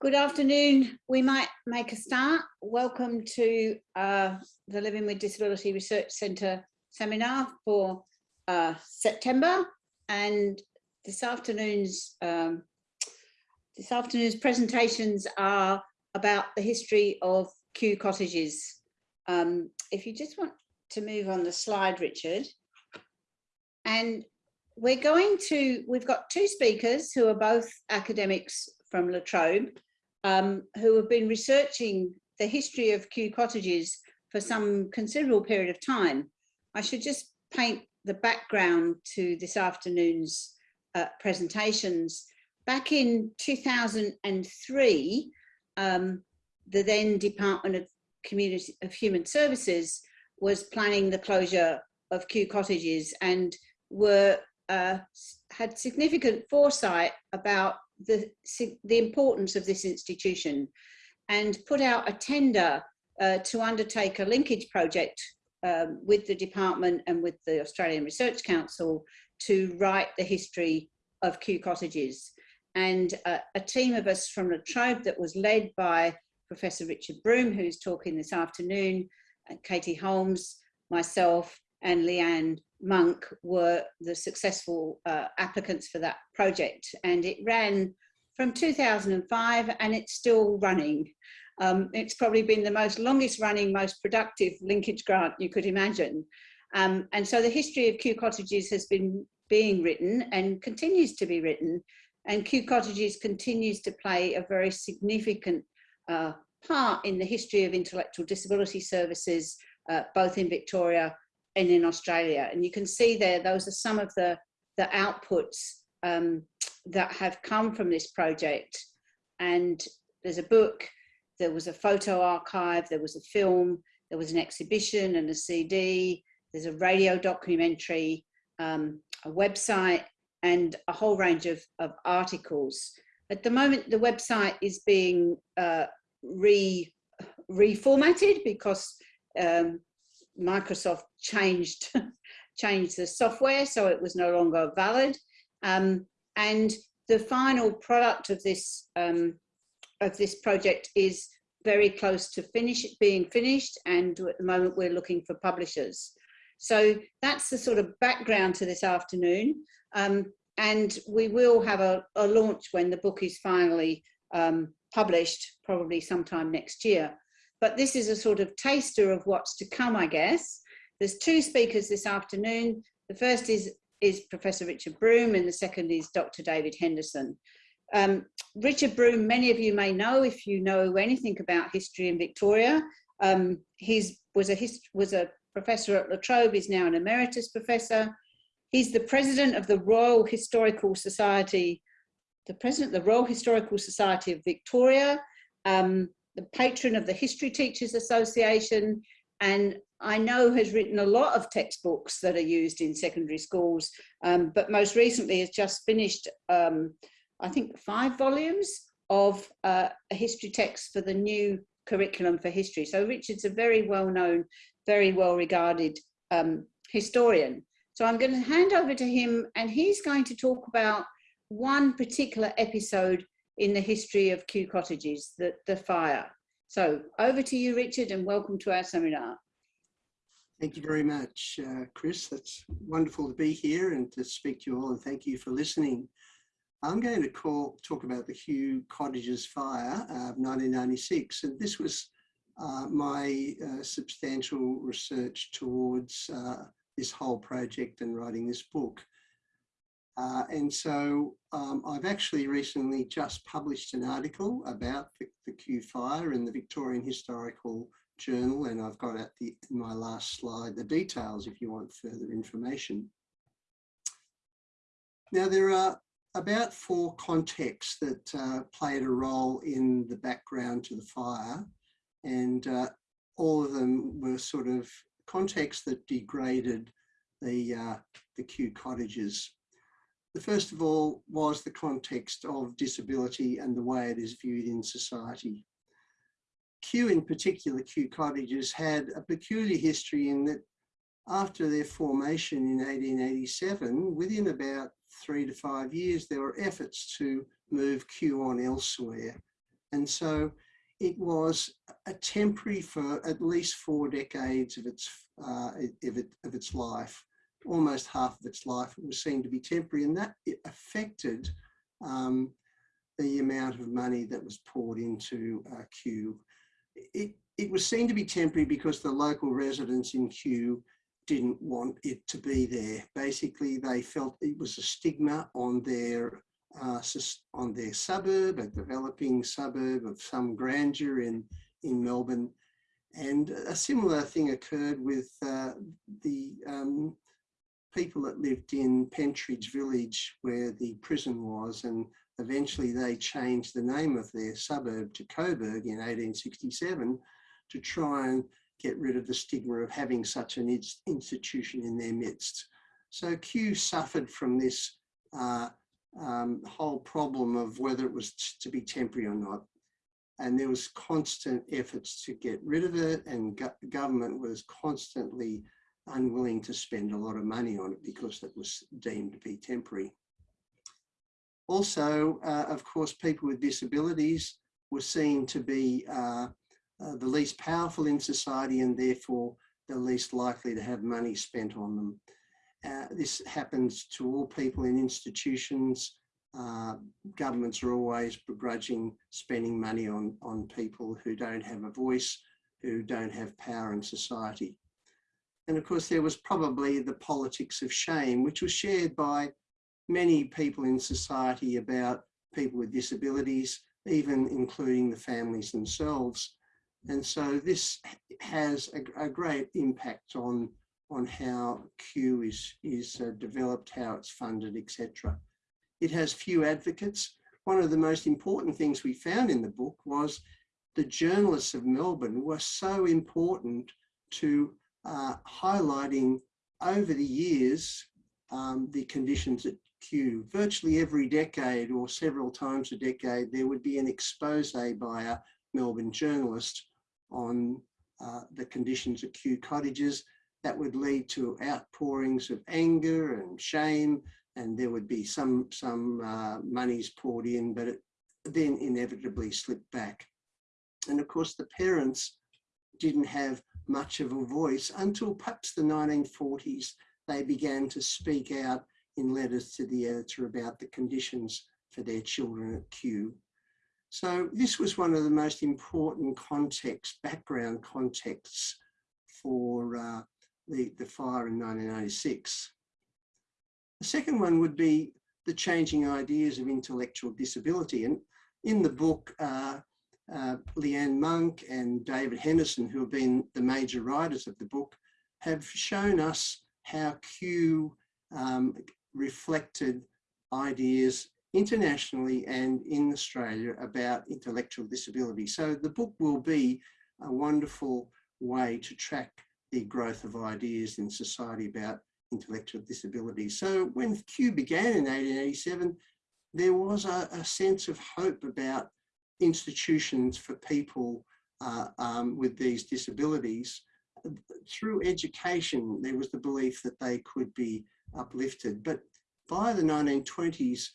Good afternoon. We might make a start. Welcome to uh, the Living with Disability Research Centre seminar for uh, September. And this afternoon's um, this afternoon's presentations are about the history of Kew cottages. Um, if you just want to move on the slide, Richard. And we're going to, we've got two speakers who are both academics from La Trobe, um, who have been researching the history of Kew cottages for some considerable period of time. I should just paint the background to this afternoon's uh, presentations. Back in 2003, um, the then Department of Community of Human Services was planning the closure of Kew cottages and were uh, had significant foresight about the, the importance of this institution and put out a tender uh, to undertake a linkage project um, with the department and with the Australian Research Council to write the history of Kew cottages. And uh, a team of us from La Trobe that was led by Professor Richard Broome, who's talking this afternoon, Katie Holmes, myself, and Lee-Ann Monk were the successful uh, applicants for that project. And it ran from 2005 and it's still running. Um, it's probably been the most longest running, most productive linkage grant you could imagine. Um, and so the history of Kew Cottages has been being written and continues to be written. And Kew Cottages continues to play a very significant uh, part in the history of intellectual disability services, uh, both in Victoria and in Australia. And you can see there, those are some of the, the outputs um, that have come from this project. And there's a book, there was a photo archive, there was a film, there was an exhibition and a CD, there's a radio documentary, um, a website, and a whole range of, of articles. At the moment, the website is being uh, re reformatted because um, Microsoft changed changed the software, so it was no longer valid. Um, and the final product of this um, of this project is very close to finish being finished, and at the moment we're looking for publishers. So that's the sort of background to this afternoon. Um, and we will have a, a, launch when the book is finally um, published, probably sometime next year. But this is a sort of taster of what's to come, I guess. There's two speakers this afternoon. The first is, is Professor Richard Broome and the second is Dr. David Henderson. Um, Richard Broome, many of you may know if you know anything about history in Victoria. Um, he was a, was a professor at La Trobe, he's now an emeritus professor. He's the president of the Royal Historical Society, the president of the Royal Historical Society of Victoria, um, the patron of the History Teachers Association, and I know has written a lot of textbooks that are used in secondary schools, um, but most recently has just finished, um, I think, five volumes of uh, a history text for the new curriculum for history. So Richard's a very well-known, very well-regarded um, historian. So I'm going to hand over to him and he's going to talk about one particular episode in the history of Kew cottages, the, the fire. So over to you, Richard, and welcome to our seminar. Thank you very much, uh, Chris. It's wonderful to be here and to speak to you all, and thank you for listening. I'm going to call, talk about the Kew Cottages fire of 1996, and this was uh, my uh, substantial research towards uh, this whole project and writing this book. Uh, and so um, I've actually recently just published an article about the, the Kew fire in the Victorian Historical Journal, and I've got at the, my last slide the details if you want further information. Now there are about four contexts that uh, played a role in the background to the fire, and uh, all of them were sort of contexts that degraded the, uh, the Kew cottages the first of all was the context of disability and the way it is viewed in society. Kew in particular, Kew cottages had a peculiar history in that after their formation in 1887, within about three to five years, there were efforts to move Kew on elsewhere. And so it was a temporary for at least four decades of its, uh, of, it, of its life, almost half of its life, it was seen to be temporary and that affected um, the amount of money that was poured into uh, Kew. It, it was seen to be temporary because the local residents in Kew didn't want it to be there. Basically, they felt it was a stigma on their uh, on their suburb, a developing suburb of some grandeur in, in Melbourne. And a similar thing occurred with uh, the um, people that lived in Pentridge Village where the prison was and eventually they changed the name of their suburb to Coburg in 1867 to try and get rid of the stigma of having such an institution in their midst. So Kew suffered from this uh, um, whole problem of whether it was to be temporary or not. And there was constant efforts to get rid of it and go government was constantly unwilling to spend a lot of money on it because it was deemed to be temporary. Also, uh, of course, people with disabilities were seen to be uh, uh, the least powerful in society and therefore the least likely to have money spent on them. Uh, this happens to all people in institutions. Uh, governments are always begrudging spending money on, on people who don't have a voice, who don't have power in society. And of course, there was probably the politics of shame, which was shared by many people in society about people with disabilities, even including the families themselves. And so this has a, a great impact on on how Kew is, is uh, developed, how it's funded, etc. It has few advocates. One of the most important things we found in the book was the journalists of Melbourne were so important to uh, highlighting over the years um, the conditions at Kew. Virtually every decade or several times a decade, there would be an expose by a Melbourne journalist on uh, the conditions at Kew cottages that would lead to outpourings of anger and shame and there would be some some uh, monies poured in but it then inevitably slipped back and of course the parents didn't have much of a voice until perhaps the 1940s they began to speak out in letters to the editor about the conditions for their children at Kew. So this was one of the most important context, background contexts for uh, the, the fire in 1986. The second one would be the changing ideas of intellectual disability. And in the book, uh, uh, Lee-Ann Monk and David Henderson, who have been the major writers of the book, have shown us how Kew um, reflected ideas internationally and in Australia about intellectual disability. So the book will be a wonderful way to track the growth of ideas in society about intellectual disability. So when Kew began in 1887, there was a, a sense of hope about institutions for people uh, um, with these disabilities. Through education, there was the belief that they could be uplifted. But by the 1920s,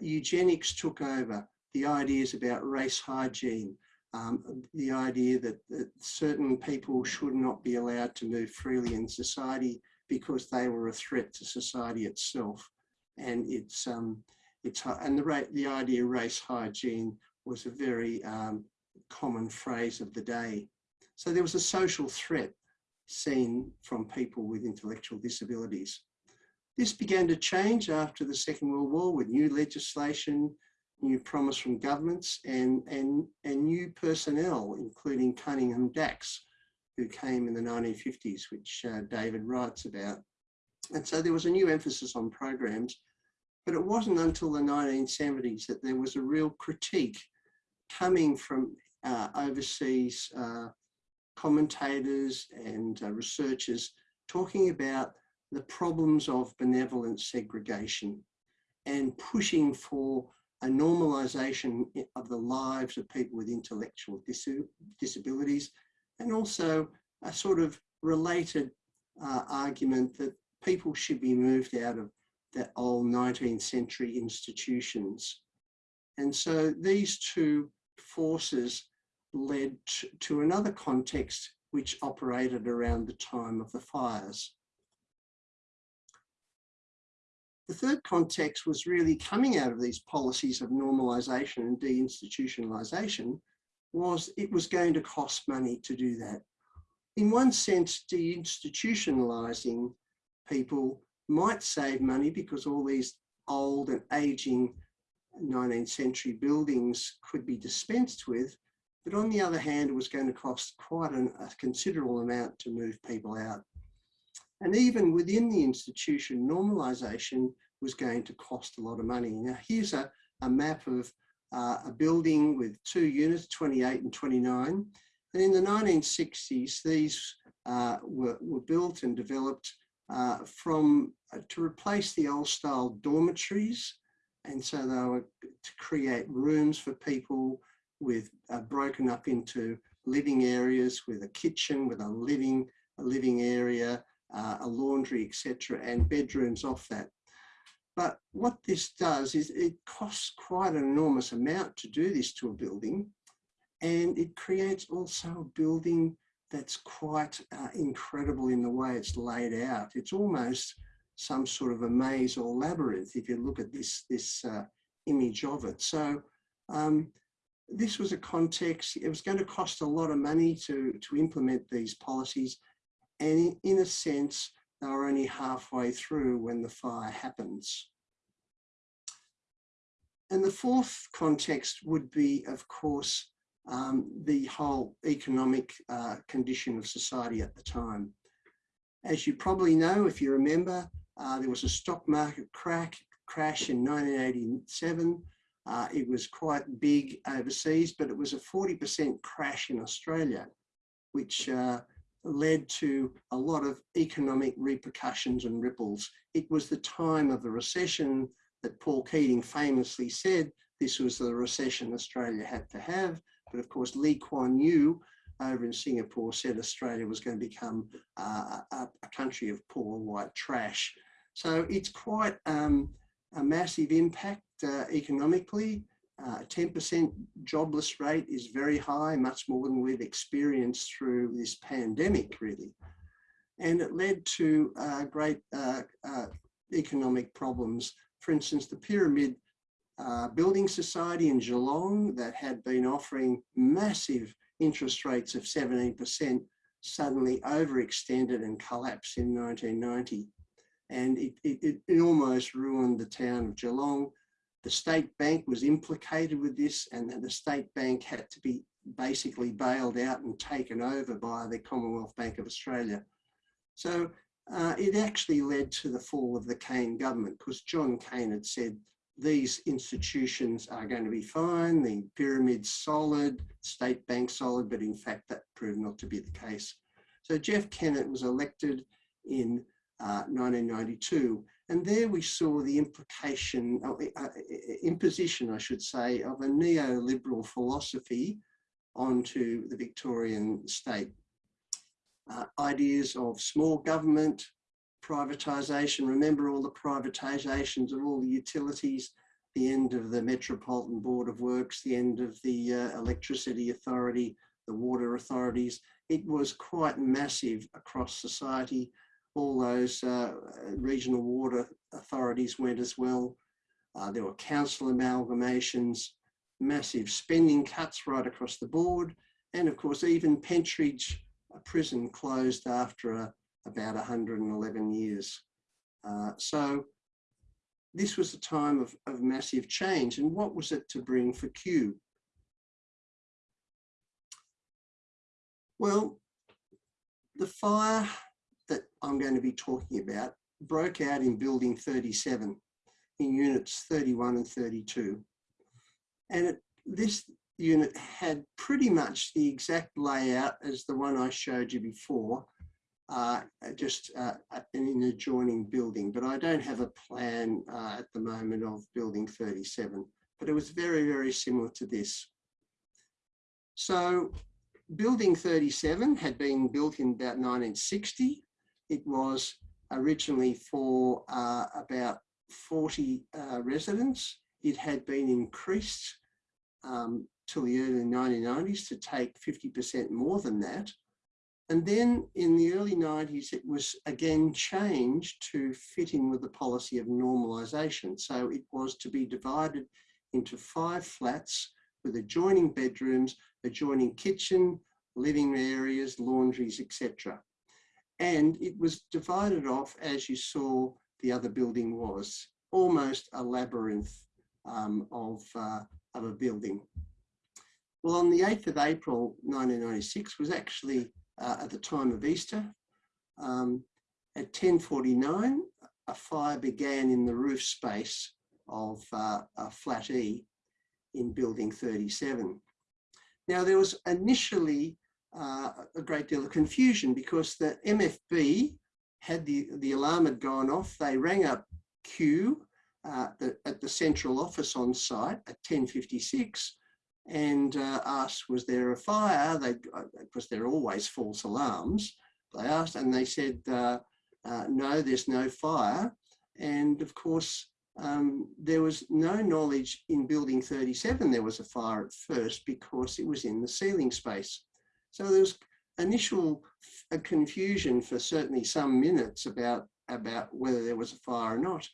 eugenics took over the ideas about race hygiene, um, the idea that, that, certain people should not be allowed to move freely in society because they were a threat to society itself. And it's, um, it's and the, the idea of race hygiene was a very um, common phrase of the day. So there was a social threat seen from people with intellectual disabilities. This began to change after the Second World War with new legislation, new promise from governments and, and, and new personnel, including Cunningham Dax, who came in the 1950s, which uh, David writes about. And so there was a new emphasis on programs, but it wasn't until the 1970s that there was a real critique coming from uh, overseas uh, commentators and uh, researchers talking about the problems of benevolent segregation and pushing for a normalisation of the lives of people with intellectual dis disabilities and also a sort of related uh, argument that people should be moved out of the old 19th century institutions. And so these two forces led to, another context which operated around the time of the fires. The third context was really coming out of these policies of normalisation and deinstitutionalisation was it was going to cost money to do that. In one sense, deinstitutionalising people might save money because all these old and ageing 19th century buildings could be dispensed with. But on the other hand, it was going to cost quite an, a considerable amount to move people out. And even within the institution, normalisation was going to cost a lot of money. Now, here's a, a map of uh, a building with two units, 28 and 29. And in the 1960s, these uh, were, were built and developed uh, from uh, to replace the old style dormitories. And so they were to create rooms for people with uh, broken up into living areas with a kitchen, with a living, a living area, uh, a laundry, etc., and bedrooms off that. But what this does is it costs quite an enormous amount to do this to a building. And it creates also a building that's quite uh, incredible in the way it's laid out. It's almost some sort of a maze or labyrinth if you look at this, this uh, image of it. So um, this was a context, it was going to cost a lot of money to, to implement these policies. And in, a sense, they were only halfway through when the fire happens. And the fourth context would be, of course, um, the whole economic uh, condition of society at the time. As you probably know, if you remember, uh, there was a stock market crack, crash in 1987. Uh, it was quite big overseas, but it was a 40% crash in Australia, which uh, led to a lot of economic repercussions and ripples. It was the time of the recession that Paul Keating famously said this was the recession Australia had to have. But of course, Lee Kuan Yew over in Singapore said Australia was going to become uh, a, a, country of poor white trash. So it's quite um, a massive impact uh, economically. 10% uh, jobless rate is very high, much more than we've experienced through this pandemic, really. And it led to uh, great uh, uh, economic problems. For instance, the pyramid uh, building society in Geelong that had been offering massive interest rates of 17% suddenly overextended and collapsed in 1990. And it, it, it almost ruined the town of Geelong. The state bank was implicated with this and the state bank had to be basically bailed out and taken over by the Commonwealth Bank of Australia. So uh, it actually led to the fall of the Cain government because John Cain had said these institutions are going to be fine, the pyramid's solid, state bank solid, but in fact that proved not to be the case. So Jeff Kennett was elected in uh, 1992 and there we saw the implication, uh, uh, imposition I should say, of a neoliberal philosophy onto the Victorian state. Uh, ideas of small government, privatisation. Remember all the privatisations of all the utilities, the end of the Metropolitan Board of Works, the end of the uh, Electricity Authority, the water authorities. It was quite massive across society. All those uh, regional water authorities went as well. Uh, there were council amalgamations, massive spending cuts right across the board. And of course, even Pentridge prison closed after a, about 111 years. Uh, so this was a time of, of massive change. And what was it to bring for Kew? Well, the fire I'm going to be talking about broke out in building 37 in units 31 and 32. And it, this unit had pretty much the exact layout as the one I showed you before, uh, just uh, in an adjoining building, but I don't have a plan uh, at the moment of building 37, but it was very, very similar to this. So building 37 had been built in about 1960. It was originally for uh, about 40 uh, residents. It had been increased um, till the early 1990s to take 50% more than that. And then in the early 90s, it was again changed to fit in with the policy of normalisation. So it was to be divided into five flats with adjoining bedrooms, adjoining kitchen, living areas, laundries, etc. And it was divided off as you saw the other building was, almost a labyrinth um, of, uh, of a building. Well, on the 8th of April 1996 was actually uh, at the time of Easter. Um, at 10.49, a fire began in the roof space of uh, flat E in building 37. Now there was initially uh, a great deal of confusion because the MFB had the, the alarm had gone off. They rang up Kew uh, the, at the central office on site at 10.56 and uh, asked, was there a fire? They, because uh, there are always false alarms. They asked and they said, uh, uh, no, there's no fire. And of course, um, there was no knowledge in building 37 there was a fire at first because it was in the ceiling space. So there was initial confusion for certainly some minutes about, about whether there was a fire or not.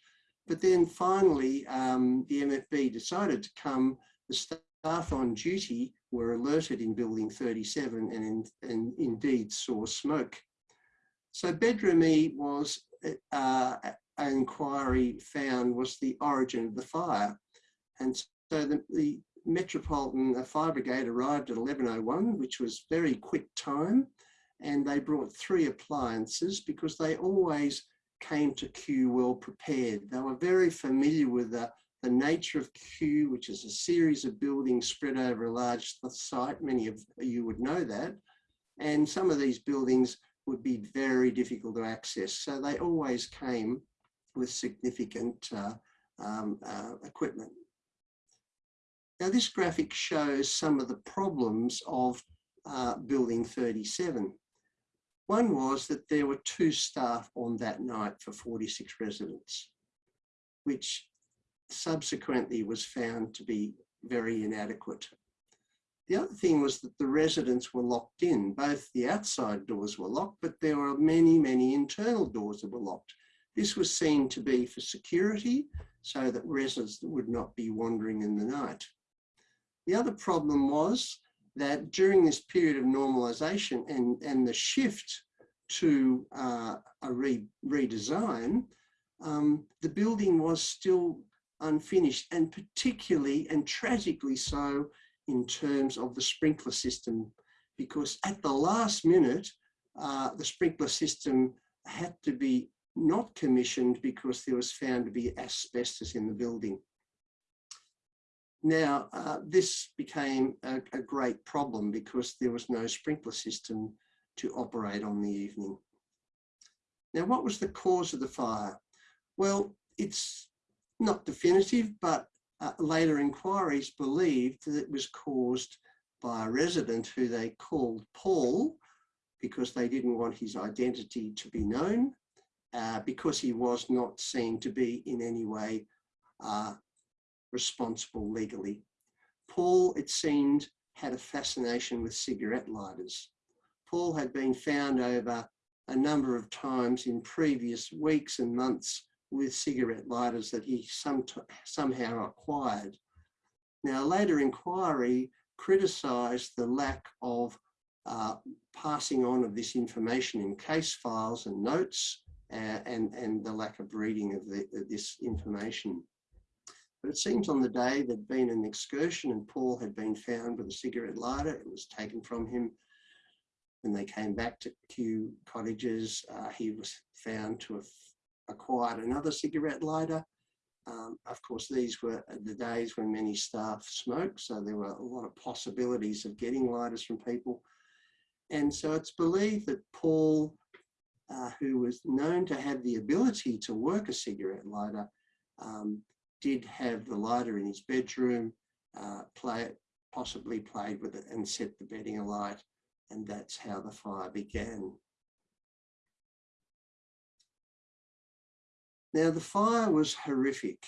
But then finally, um, the MFB decided to come, the staff on duty were alerted in building 37 and, in, and indeed saw smoke. So bedroom E was uh, an inquiry found was the origin of the fire. And so the, the Metropolitan Fire Brigade arrived at 11.01, which was very quick time. And they brought three appliances because they always came to Kew well prepared. They were very familiar with the, the nature of Kew, which is a series of buildings spread over a large site. Many of you would know that. And some of these buildings would be very difficult to access. So they always came with significant uh, um, uh, equipment. Now this graphic shows some of the problems of uh, building 37. One was that there were two staff on that night for 46 residents, which subsequently was found to be very inadequate. The other thing was that the residents were locked in. Both the outside doors were locked, but there were many, many internal doors that were locked. This was seen to be for security so that residents would not be wandering in the night. The other problem was that during this period of normalisation and, and the shift to uh, a re redesign, um, the building was still unfinished and particularly and tragically so in terms of the sprinkler system because at the last minute, uh, the sprinkler system had to be not commissioned because there was found to be asbestos in the building. Now, uh, this became a, a, great problem because there was no sprinkler system to operate on the evening. Now, what was the cause of the fire? Well, it's not definitive, but uh, later inquiries believed that it was caused by a resident who they called Paul because they didn't want his identity to be known uh, because he was not seen to be in any way uh, responsible legally. Paul, it seemed, had a fascination with cigarette lighters. Paul had been found over a number of times in previous weeks and months with cigarette lighters that he some, somehow acquired. Now, later inquiry criticised the lack of uh, passing on of this information in case files and notes uh, and, and the lack of reading of, the, of this information. But it seems on the day there'd been an excursion and Paul had been found with a cigarette lighter. It was taken from him. When they came back to Kew Cottages, uh, he was found to have acquired another cigarette lighter. Um, of course, these were the days when many staff smoked, so there were a lot of possibilities of getting lighters from people. And so it's believed that Paul uh, who was known to have the ability to work a cigarette lighter, um, did have the lighter in his bedroom, uh, play, possibly played with it and set the bedding alight. And that's how the fire began. Now the fire was horrific.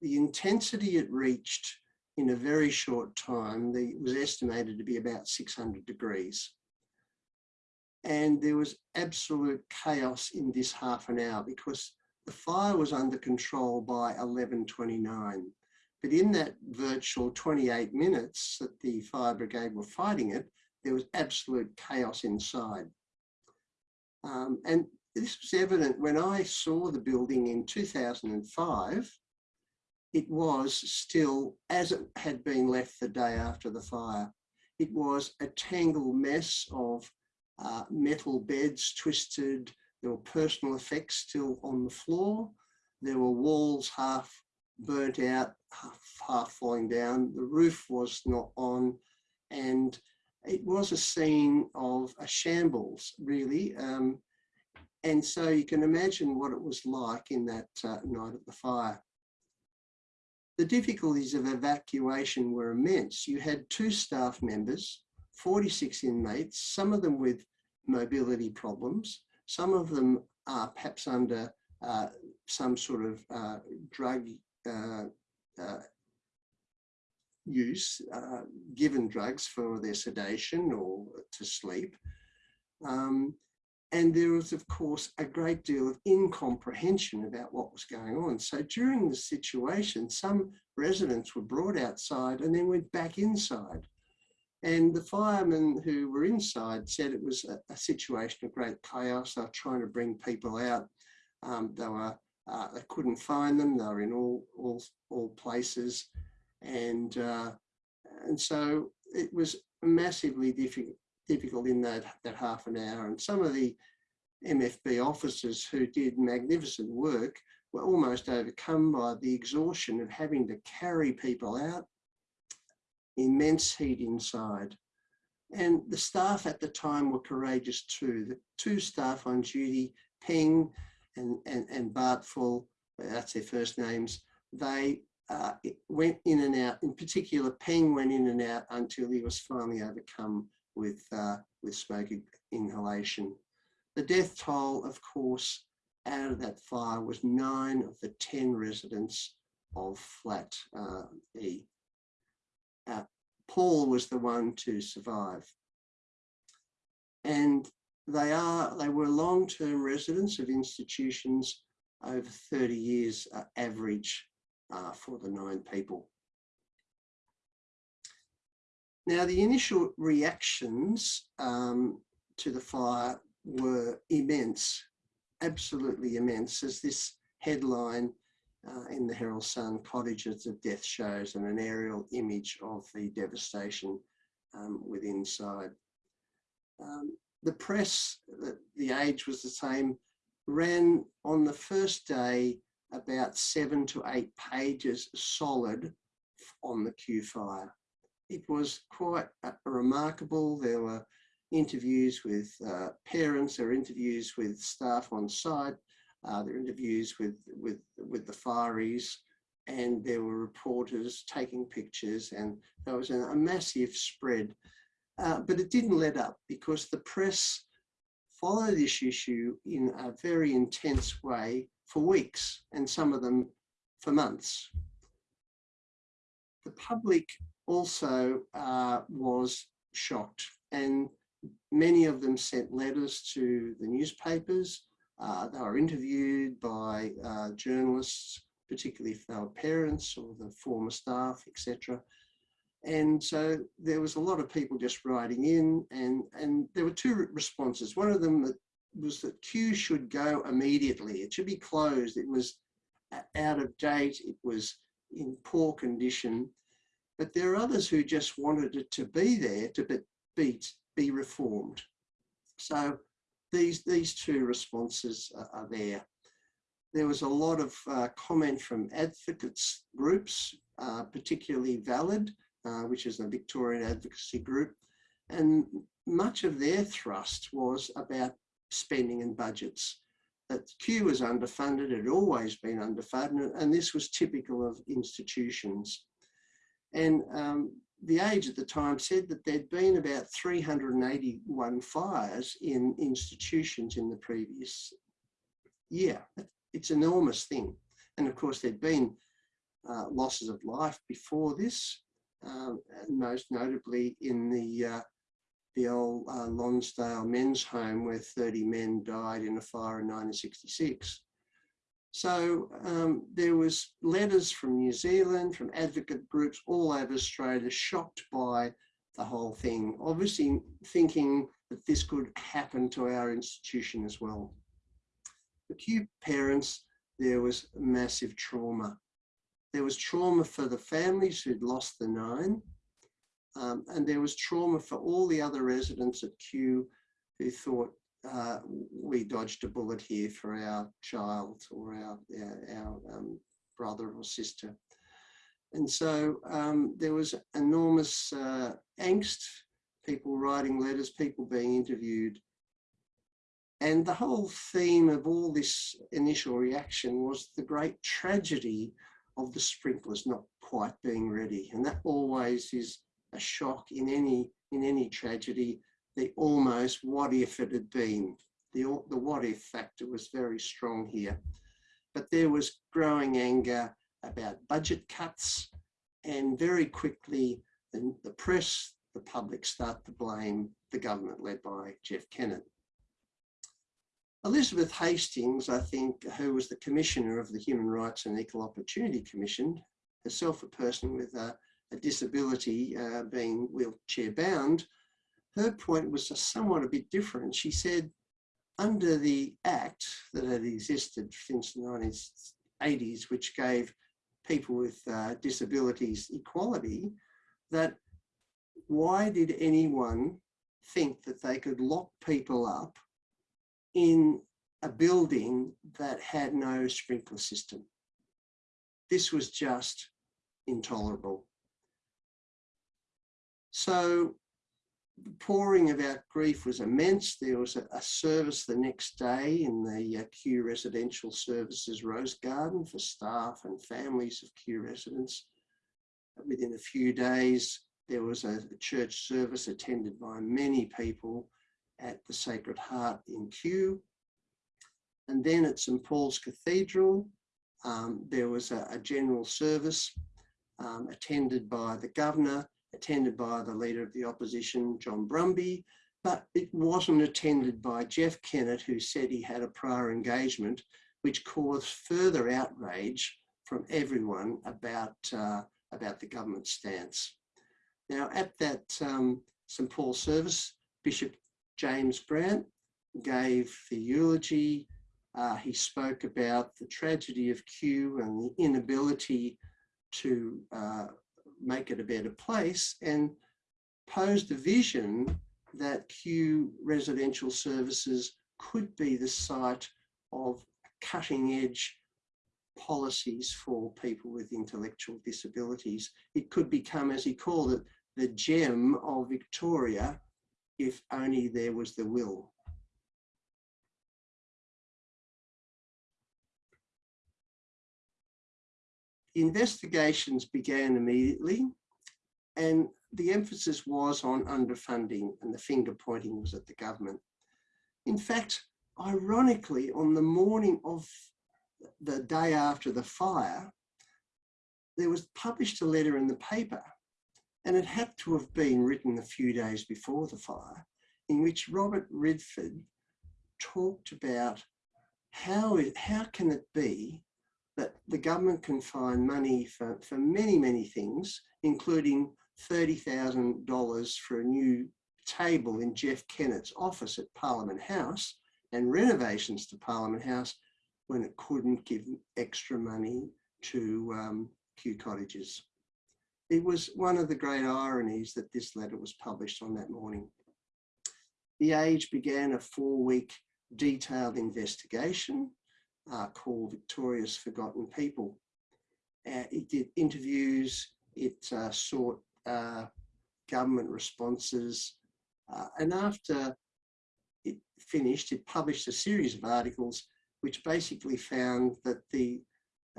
The intensity it reached in a very short time, the, was estimated to be about 600 degrees. And there was absolute chaos in this half an hour because the fire was under control by 11.29. But in that virtual 28 minutes that the fire brigade were fighting it, there was absolute chaos inside. Um, and this was evident when I saw the building in 2005, it was still as it had been left the day after the fire. It was a tangled mess of uh, metal beds twisted. There were personal effects still on the floor. There were walls half burnt out, half, half falling down. The roof was not on. And it was a scene of a shambles, really. Um, and so you can imagine what it was like in that uh, night of the fire. The difficulties of evacuation were immense. You had two staff members, 46 inmates, some of them with mobility problems, some of them are perhaps under uh, some sort of uh, drug uh, uh use, uh, given drugs for their sedation or to sleep. Um, and there was, of course, a great deal of incomprehension about what was going on. So during the situation, some residents were brought outside and then went back inside. And the firemen who were inside said it was a, a situation of great chaos. They were trying to bring people out. Um, they were uh, they couldn't find them. They were in all all all places, and uh, and so it was massively difficult difficult in that, that half an hour. And some of the MFB officers who did magnificent work were almost overcome by the exhaustion of having to carry people out, immense heat inside. And the staff at the time were courageous too. The two staff on duty, Peng and, and, and Bartful, that's their first names, they uh, went in and out. In particular, Peng went in and out until he was finally overcome with, uh, with smoke inhalation. The death toll, of course, out of that fire was nine of the 10 residents of flat uh, E. Uh, Paul was the one to survive. And they are, they were long-term residents of institutions over 30 years uh, average uh, for the nine people. Now, the initial reactions um, to the fire were immense, absolutely immense, as this headline uh, in the Herald Sun, Cottages of Death shows and an aerial image of the devastation um, with inside. Um, the press, the, the age was the same, ran on the first day about seven to eight pages solid on the Kew fire it was quite remarkable. There were interviews with uh, parents, there were interviews with staff on site, uh, there were interviews with, with, with the fireys, and there were reporters taking pictures, and there was a, a massive spread. Uh, but it didn't let up because the press followed this issue in a very intense way for weeks, and some of them for months. The public also uh, was shocked and many of them sent letters to the newspapers. Uh, they were interviewed by uh, journalists, particularly if they were parents or the former staff, etc. And so there was a lot of people just writing in and, and there were two responses. One of them that was that Kew should go immediately. It should be closed. It was out of date. It was in poor condition but there are others who just wanted it to be there to be, be reformed. So these, these two responses are, are there. There was a lot of uh, comment from advocates groups, uh, particularly Valid, uh, which is a Victorian advocacy group. And much of their thrust was about spending and budgets. That Kew was underfunded, it had always been underfunded, and this was typical of institutions. And um, the age at the time said that there'd been about 381 fires in institutions in the previous year. It's an enormous thing. And of course, there'd been uh, losses of life before this, um, most notably in the uh, the old uh, Lonsdale men's home where 30 men died in a fire in 1966. So um, there was letters from New Zealand, from advocate groups all over Australia, shocked by the whole thing, obviously thinking that this could happen to our institution as well. For Kew parents, there was massive trauma. There was trauma for the families who'd lost the nine, um, and there was trauma for all the other residents at Kew who thought uh, we dodged a bullet here for our child or our, our, our um, brother or sister. And so um, there was enormous uh, angst, people writing letters, people being interviewed. And the whole theme of all this initial reaction was the great tragedy of the sprinklers not quite being ready. And that always is a shock in any, in any tragedy, the almost what if it had been. The, the what if factor was very strong here. But there was growing anger about budget cuts and very quickly the, the press, the public start to blame the government led by Jeff Kennett. Elizabeth Hastings, I think, who was the commissioner of the Human Rights and Equal Opportunity Commission, herself a person with a, a disability uh, being wheelchair bound, her point was somewhat a bit different. She said, under the act that had existed since the 1980s, which gave people with uh, disabilities equality, that why did anyone think that they could lock people up in a building that had no sprinkler system? This was just intolerable. So the pouring of our grief was immense. There was a, a service the next day in the uh, Kew Residential Services Rose Garden for staff and families of Kew residents. Within a few days, there was a, a church service attended by many people at the Sacred Heart in Kew. And then at St Paul's Cathedral, um, there was a, a general service um, attended by the governor attended by the leader of the opposition, John Brumby, but it wasn't attended by Jeff Kennett, who said he had a prior engagement, which caused further outrage from everyone about, uh, about the government stance. Now, at that um, St Paul service, Bishop James Grant gave the eulogy. Uh, he spoke about the tragedy of Kew and the inability to uh, make it a better place and posed a vision that Kew residential services could be the site of cutting edge policies for people with intellectual disabilities. It could become, as he called it, the gem of Victoria if only there was the will. Investigations began immediately and the emphasis was on underfunding and the finger pointing was at the government. In fact, ironically, on the morning of the day after the fire, there was published a letter in the paper and it had to have been written a few days before the fire in which Robert Redford talked about how, it, how can it be that the government can find money for, for many, many things, including $30,000 for a new table in Jeff Kennett's office at Parliament House and renovations to Parliament House when it couldn't give extra money to um, Kew cottages. It was one of the great ironies that this letter was published on that morning. The Age began a four-week detailed investigation uh, called Victoria's Forgotten People. Uh, it did interviews, it uh, sought uh, government responses, uh, and after it finished, it published a series of articles which basically found that the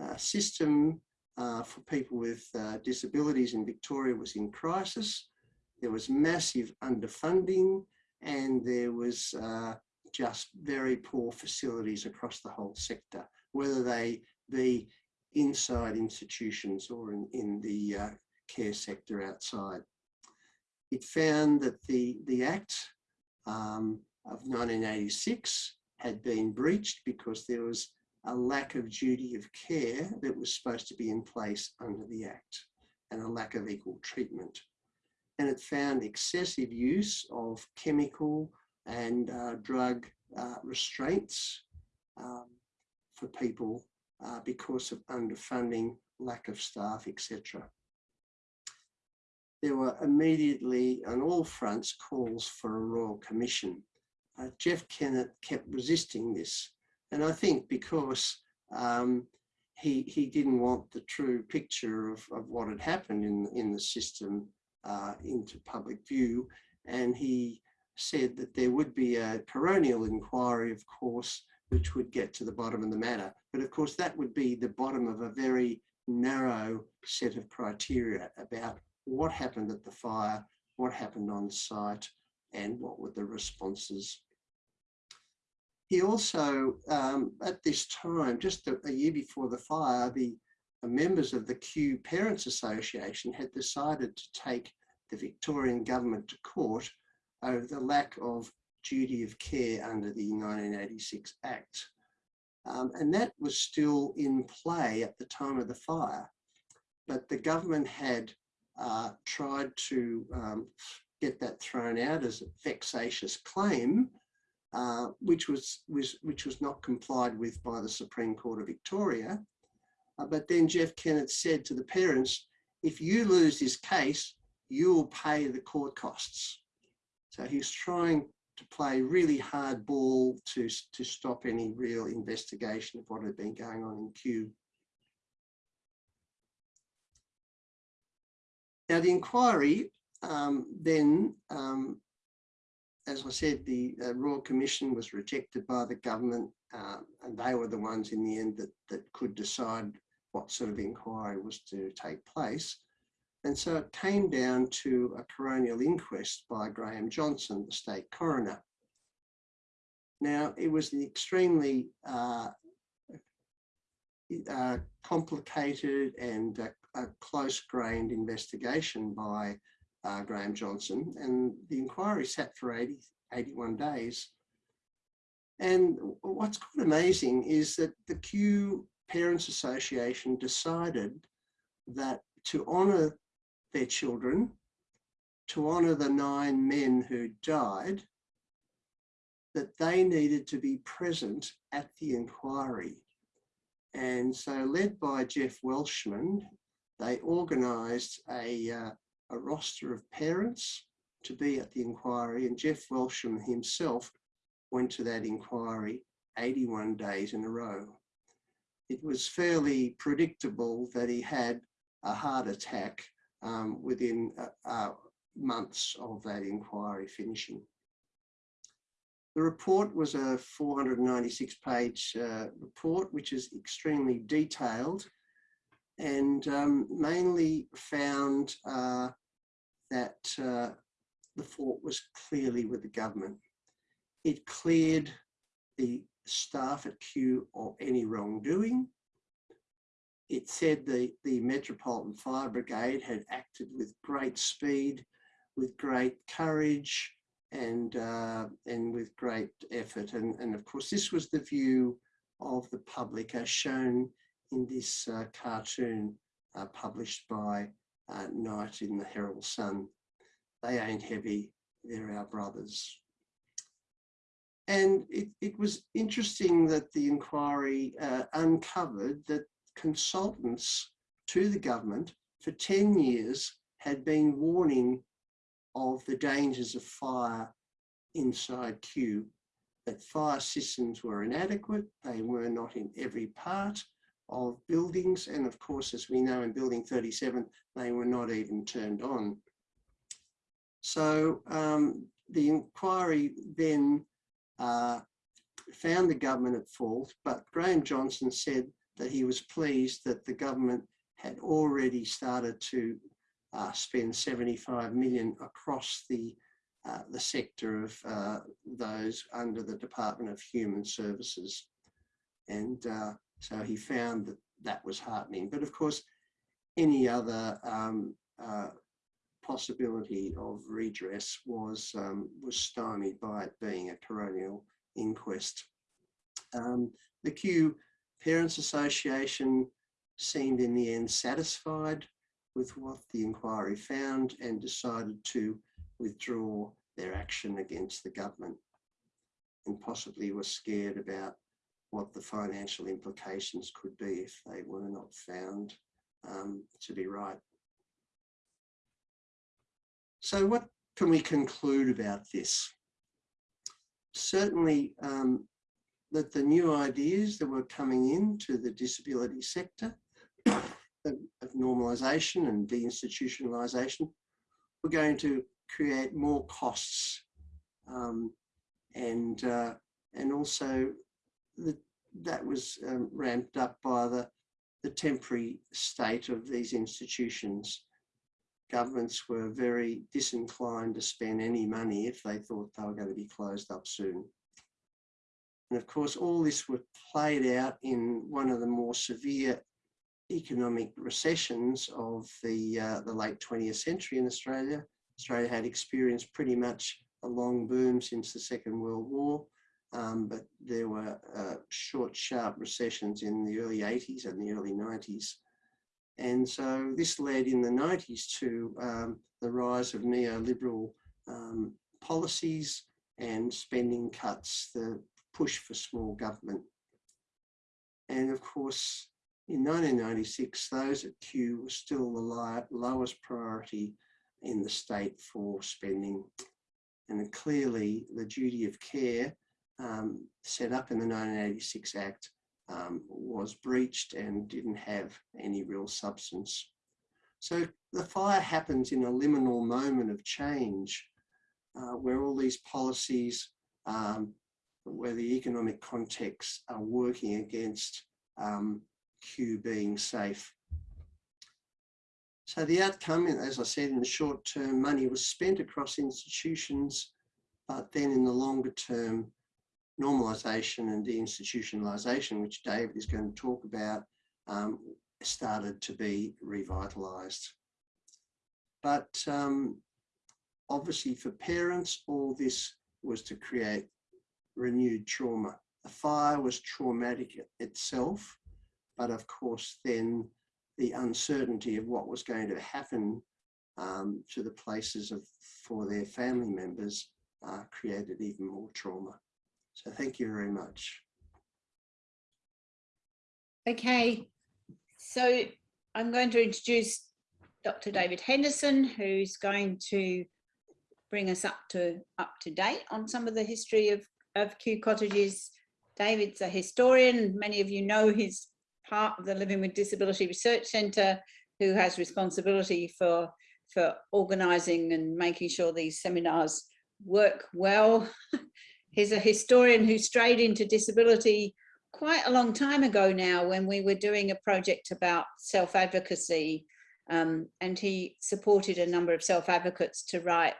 uh, system for people with disabilities in Victoria was in crisis. There was massive underfunding and there was just very poor facilities across the whole sector, whether they be inside institutions or in, in the uh, care sector outside. It found that the, the Act um, of 1986 had been breached because there was a lack of duty of care that was supposed to be in place under the Act and a lack of equal treatment. And it found excessive use of chemical and uh, drug uh, restraints um, for people uh, because of underfunding, lack of staff, etc. There were immediately on all fronts calls for a Royal Commission. Uh, Jeff Kennett kept resisting this. And I think because um, he, he didn't want the true picture of, of what had happened in, in the system uh, into public view. And he said that there would be a coronial inquiry, of course, which would get to the bottom of the matter. But of course, that would be the bottom of a very narrow set of criteria about what happened at the fire, what happened on site, and what were the responses. He also, um, at this time, just a, a, year before the fire, the members of the Kew Parents Association had decided to take the Victorian government to court over the lack of duty of care under the 1986 Act. Um, and that was still in play at the time of the fire. But the government had uh, tried to um, get that thrown out as a vexatious claim, uh, which was, was which was not complied with by the Supreme Court of Victoria. Uh, but then Jeff Kennett said to the parents, if you lose this case, you will pay the court costs. So he's trying to play really hard ball to, to stop any real investigation of what had been going on in Kew. Now the inquiry um, then, um, as I said, the uh, Royal Commission was rejected by the government uh, and they were the ones in the end that, that could decide what sort of inquiry was to take place. And so it came down to a coronial inquest by Graeme Johnstone, the state coroner. Now, it was an extremely uh, uh, complicated and uh, close-grained investigation by uh, Graeme Johnstone, and the inquiry sat for 80, 81 days. And what's quite amazing is that the Kew Parents Association decided that to honour their children, to honour the nine men who died, that they needed to be present at the inquiry. And so led by Jeff Welshman, they organised a, uh, a roster of parents to be at the inquiry and Jeff Welshman himself went to that inquiry 81 days in a row. It was fairly predictable that he had a heart attack um, within uh, uh, months of that inquiry finishing. The report was a 496 page uh, report, which is extremely detailed and um, mainly found uh, that the fault was clearly with the government. It cleared the staff at Kew of any wrongdoing it said the, the Metropolitan Fire Brigade had acted with great speed, with great courage and, uh, and with great effort. And, and of course, this was the view of the public as shown in this uh, cartoon uh, published by uh, Knight in the Herald Sun. They ain't heavy, they're our brothers. And it, it was interesting that the inquiry uh, uncovered that consultants to the government for 10 years had been warning of the dangers of fire inside Kew, that fire systems were inadequate, they were not in every part of buildings, and of course, as we know in building 37, they were not even turned on. So um, the inquiry then uh, found the government at fault, but Graeme Johnstone said that he was pleased that the government had already started to uh, spend 75 million across the uh, the sector of uh, those under the Department of Human Services. And uh, so he found that that was heartening. But of course, any other um, uh, possibility of redress was um, was stymied by it being a coronial inquest. Um, the Kew Parents Association seemed in the end satisfied with what the inquiry found and decided to withdraw their action against the government and possibly were scared about what the financial implications could be if they were not found um, to be right. So what can we conclude about this? Certainly um, that the new ideas that were coming into the disability sector of, of normalisation and deinstitutionalisation were going to create more costs um, and uh, and also that was um, ramped up by the the temporary state of these institutions. Governments were very disinclined to spend any money if they thought they were going to be closed up soon. And of course, all this was played out in one of the more severe economic recessions of the, uh, the late 20th century in Australia. Australia had experienced pretty much a long boom since the Second World War, um, but there were uh, short, sharp recessions in the early 80s and the early 90s. And so this led in the 90s to um, the rise of neoliberal um, policies and spending cuts, the push for small government. And of course, in 1996, those at Kew were still the lowest priority in the state for spending. And clearly the duty of care um, set up in the 1986 Act um, was breached and didn't have any real substance. So the fire happens in a liminal moment of change uh, where all these policies, um, where the economic contexts are working against um, Kew being safe. So the outcome, as I said, in the short term, money was spent across institutions, but then in the longer term, normalisation and deinstitutionalisation, which David is going to talk about, um, started to be revitalised. But um, obviously for parents, all this was to create renewed trauma. The fire was traumatic itself, but of course then the uncertainty of what was going to happen um, to the places of for their family members uh, created even more trauma. So thank you very much. Okay, so I'm going to introduce Dr. David Henderson, who's going to bring us up to up to date on some of the history of, of Kew cottages. David's a historian. Many of you know he's part of the Living with Disability Research Centre, who has responsibility for, for organising and making sure these seminars work well. He's a historian who strayed into disability quite a long time ago now when we were doing a project about self-advocacy um, and he supported a number of self-advocates to write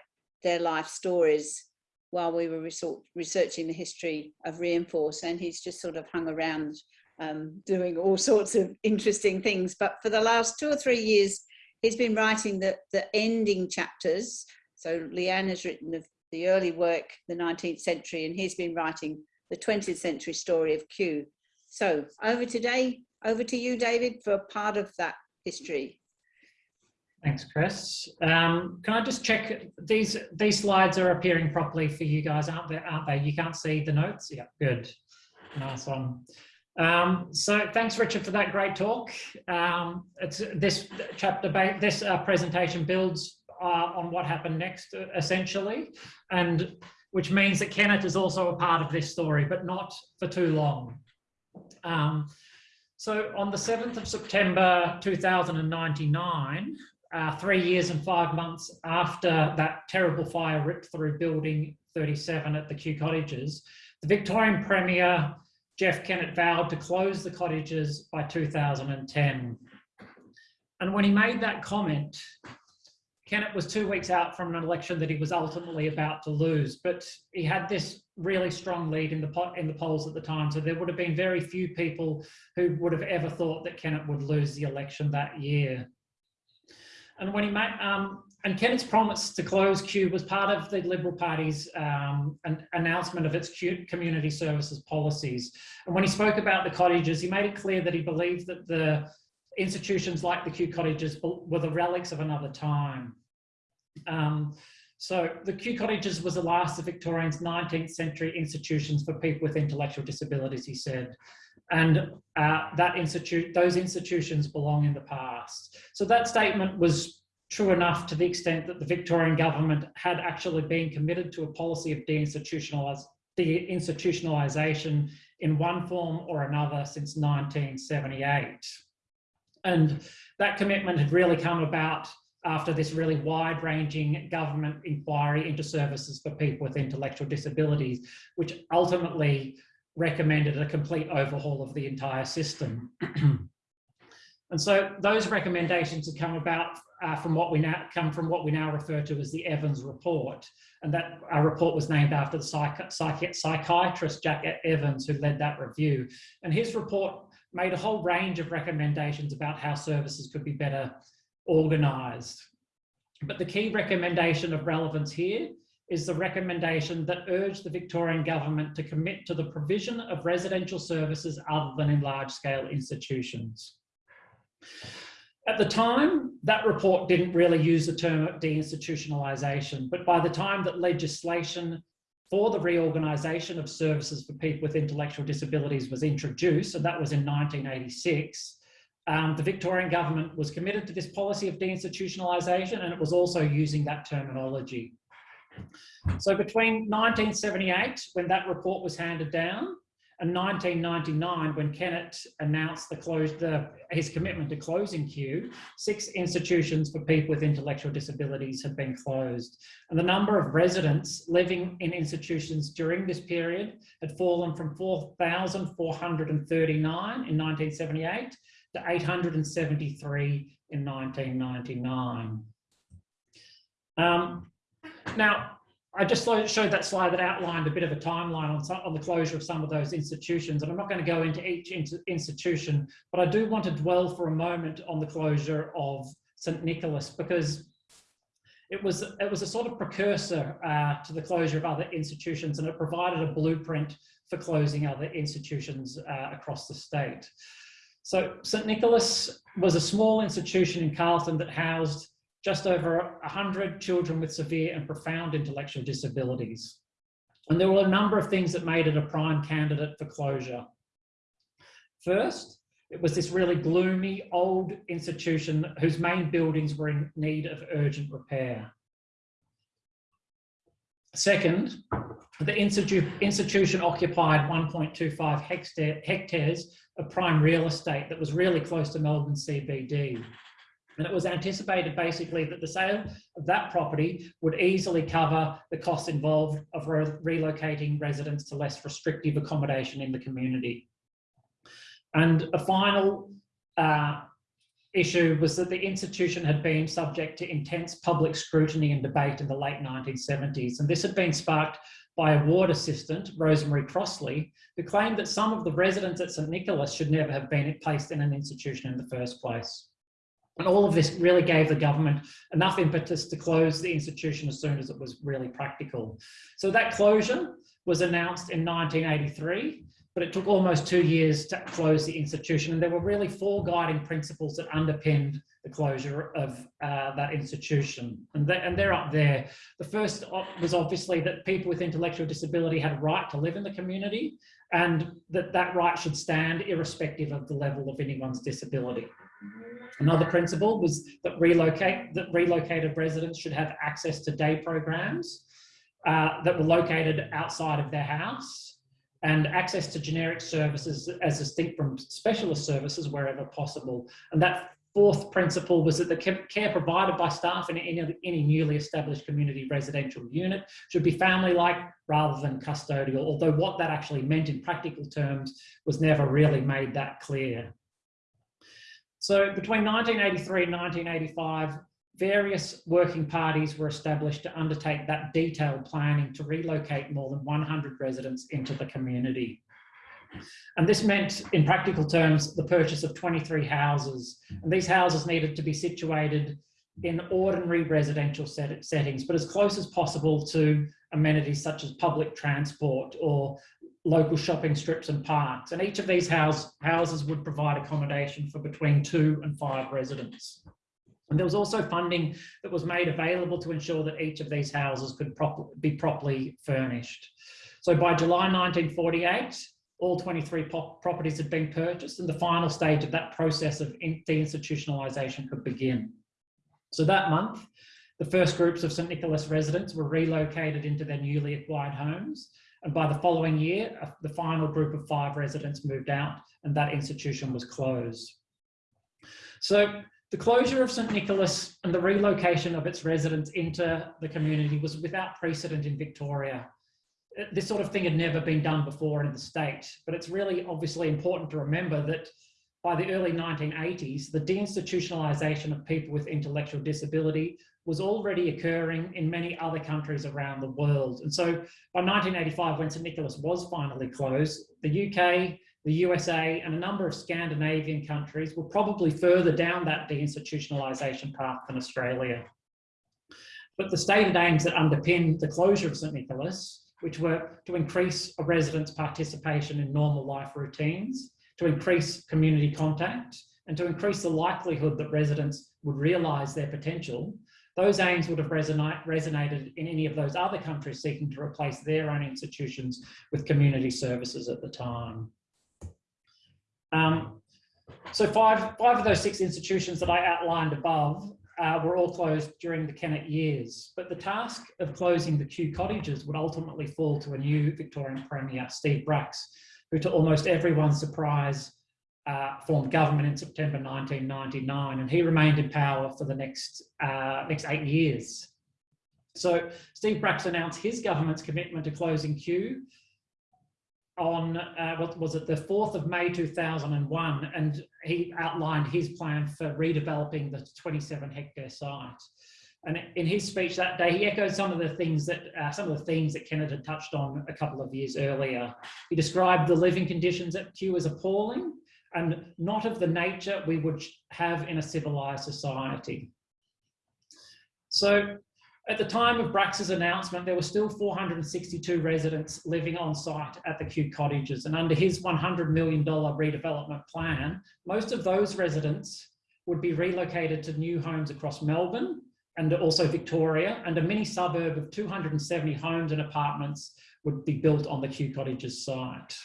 their life stories while we were researching the history of Reinforce and he's just sort of hung around um, doing all sorts of interesting things. But for the last two or three years, he's been writing the, the ending chapters. So Lee-Ann has written the, the early work, the 19th century, and he's been writing the 20th century story of Kew. So over today, over to you, David, for part of that history. Thanks, Chris. Um, can I just check these these slides are appearing properly for you guys, aren't they? Aren't they? You can't see the notes. Yeah, good. Nice one. Um, so thanks, Richard, for that great talk. Um, it's this chapter, this uh, presentation builds uh, on what happened next, uh, essentially, and which means that Kennett is also a part of this story, but not for too long. Um, so on the 7th of September 2099, uh, three years and five months after that terrible fire ripped through building 37 at the Kew Cottages, the Victorian Premier Jeff Kennett vowed to close the cottages by 2010. And when he made that comment, Kennett was two weeks out from an election that he was ultimately about to lose, but he had this really strong lead in the in the polls at the time. So there would have been very few people who would have ever thought that Kennett would lose the election that year. And when he made, um, and Kennett's promise to close Kew was part of the Liberal Party's um, an announcement of its community services policies. And when he spoke about the cottages, he made it clear that he believed that the institutions like the Kew cottages were the relics of another time. Um, so the Kew cottages was the last of Victorians' 19th century institutions for people with intellectual disabilities, he said. And uh, that institute, those institutions belong in the past. So that statement was true enough to the extent that the Victorian government had actually been committed to a policy of deinstitutionalisation deinstitutionalisation in one form or another since 1978. And that commitment had really come about after this really wide ranging government inquiry into services for people with intellectual disabilities, which ultimately recommended a complete overhaul of the entire system. and so those recommendations have come about uh, from what we now come from what we now refer to as the Evans report. And that our report was named after the psych psych psychiatrist Jack Evans who led that review. And his report made a whole range of recommendations about how services could be better organised. But the key recommendation of relevance here is the recommendation that urged the Victorian government to commit to the provision of residential services other than in large-scale institutions. At the time, that report didn't really use the term deinstitutionalisation, but by the time that legislation for the reorganisation of services for people with intellectual disabilities was introduced, and that was in 1986, um, the Victorian government was committed to this policy of deinstitutionalisation and it was also using that terminology. So between 1978, when that report was handed down, and 1999, when Kennett announced the close, the, his commitment to closing Kew, six institutions for people with intellectual disabilities had been closed. And the number of residents living in institutions during this period had fallen from 4,439 in 1978 to 873 in 1999. Um, now, I just showed that slide that outlined a bit of a timeline on, some, on the closure of some of those institutions, and I'm not going to go into each institution, but I do want to dwell for a moment on the closure of St Nicholas because it was it was a sort of precursor uh, to the closure of other institutions, and it provided a blueprint for closing other institutions uh, across the state. So St Nicholas was a small institution in Carlton that housed just over 100 children with severe and profound intellectual disabilities. And there were a number of things that made it a prime candidate for closure. First, it was this really gloomy old institution whose main buildings were in need of urgent repair. Second, the institu institution occupied 1.25 hectares of prime real estate that was really close to Melbourne CBD. And it was anticipated basically that the sale of that property would easily cover the costs involved of re relocating residents to less restrictive accommodation in the community. And a final uh, issue was that the institution had been subject to intense public scrutiny and debate in the late 1970s. And this had been sparked by a ward assistant, Rosemary Crossley, who claimed that some of the residents at St Nicholas should never have been placed in an institution in the first place. And all of this really gave the government enough impetus to close the institution as soon as it was really practical. So that closure was announced in 1983, but it took almost two years to close the institution. And there were really four guiding principles that underpinned the closure of uh, that institution. And, and they're up there. The first was obviously that people with intellectual disability had a right to live in the community and that that right should stand irrespective of the level of anyone's disability. Another principle was that relocate that relocated residents should have access to day programs uh, that were located outside of their house and access to generic services as distinct from specialist services wherever possible. And that fourth principle was that the care provided by staff in any, any newly established community residential unit should be family-like rather than custodial, although what that actually meant in practical terms was never really made that clear. So between 1983 and 1985, various working parties were established to undertake that detailed planning to relocate more than 100 residents into the community. And this meant, in practical terms, the purchase of 23 houses. And these houses needed to be situated in ordinary residential set settings, but as close as possible to amenities such as public transport or local shopping strips and parks. And each of these house, houses would provide accommodation for between two and five residents. And there was also funding that was made available to ensure that each of these houses could prop be properly furnished. So by July 1948, all 23 properties had been purchased and the final stage of that process of deinstitutionalisation could begin. So that month, the first groups of St Nicholas residents were relocated into their newly acquired homes. And by the following year, uh, the final group of five residents moved out and that institution was closed. So the closure of St Nicholas and the relocation of its residents into the community was without precedent in Victoria this sort of thing had never been done before in the state, but it's really obviously important to remember that by the early 1980s, the deinstitutionalisation of people with intellectual disability was already occurring in many other countries around the world. And so by 1985, when St Nicholas was finally closed, the UK, the USA and a number of Scandinavian countries were probably further down that deinstitutionalisation path than Australia. But the stated aims that underpin the closure of St Nicholas which were to increase a resident's participation in normal life routines, to increase community contact, and to increase the likelihood that residents would realise their potential, those aims would have resonate, resonated in any of those other countries seeking to replace their own institutions with community services at the time. Um, so five, five of those six institutions that I outlined above uh, were all closed during the Kennett years. But the task of closing the Kew cottages would ultimately fall to a new Victorian Premier, Steve Bracks, who to almost everyone's surprise uh, formed government in September 1999 and he remained in power for the next, uh, next eight years. So Steve Bracks announced his government's commitment to closing Kew on, uh, what was it, the 4th of May 2001, and he outlined his plan for redeveloping the 27 hectare site. And in his speech that day, he echoed some of the things that, uh, some of the themes that Kennett had touched on a couple of years earlier. He described the living conditions at Kew as appalling and not of the nature we would have in a civilized society. So at the time of Bracks's announcement, there were still 462 residents living on site at the Kew cottages. And under his $100 million redevelopment plan, most of those residents would be relocated to new homes across Melbourne and also Victoria, and a mini suburb of 270 homes and apartments would be built on the Kew cottages site.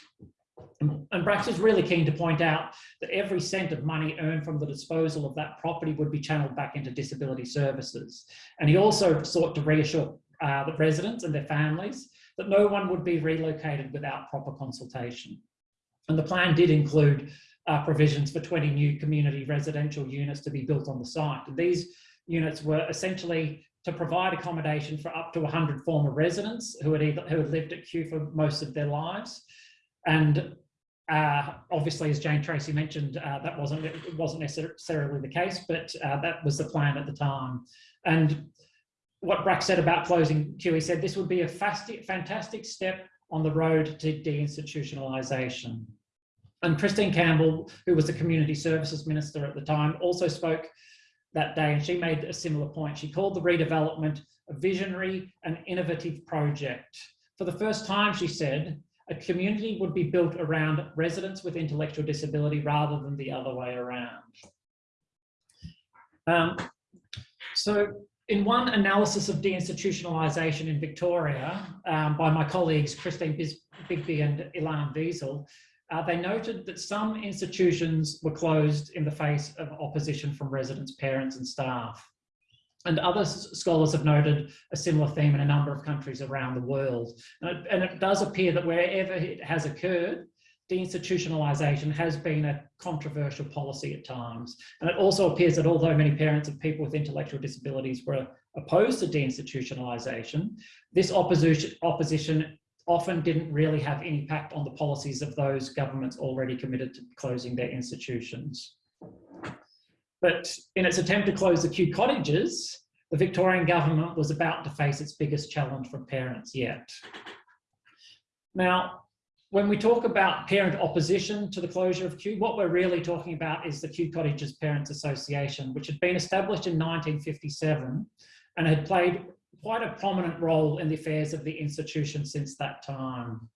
And Bracks is really keen to point out that every cent of money earned from the disposal of that property would be channeled back into disability services. And he also sought to reassure uh, the residents and their families that no one would be relocated without proper consultation. And the plan did include uh, provisions for 20 new community residential units to be built on the site. And these units were essentially to provide accommodation for up to 100 former residents who had, either, who had lived at Kew for most of their lives, and uh, obviously, as Jane Tracy mentioned, uh, that wasn't wasn't necessarily the case, but uh, that was the plan at the time. And what Bracks said about closing he said this would be a fantastic step on the road to deinstitutionalisation. And Christine Campbell, who was the Community Services Minister at the time, also spoke that day and she made a similar point. She called the redevelopment a visionary and innovative project. For the first time, she said, a community would be built around residents with intellectual disability rather than the other way around. Um, so in one analysis of deinstitutionalisation in Victoria um, by my colleagues Christine Bigby and Ilan Wiesel, uh, they noted that some institutions were closed in the face of opposition from residents, parents and staff. And other scholars have noted a similar theme in a number of countries around the world. And it, and it does appear that wherever it has occurred, deinstitutionalisation has been a controversial policy at times. And it also appears that although many parents of people with intellectual disabilities were opposed to deinstitutionalisation, this opposition, opposition often didn't really have any impact on the policies of those governments already committed to closing their institutions. But in its attempt to close the Kew cottages, the Victorian government was about to face its biggest challenge from parents yet. Now, when we talk about parent opposition to the closure of Kew, what we're really talking about is the Kew Cottages Parents Association, which had been established in 1957 and had played quite a prominent role in the affairs of the institution since that time.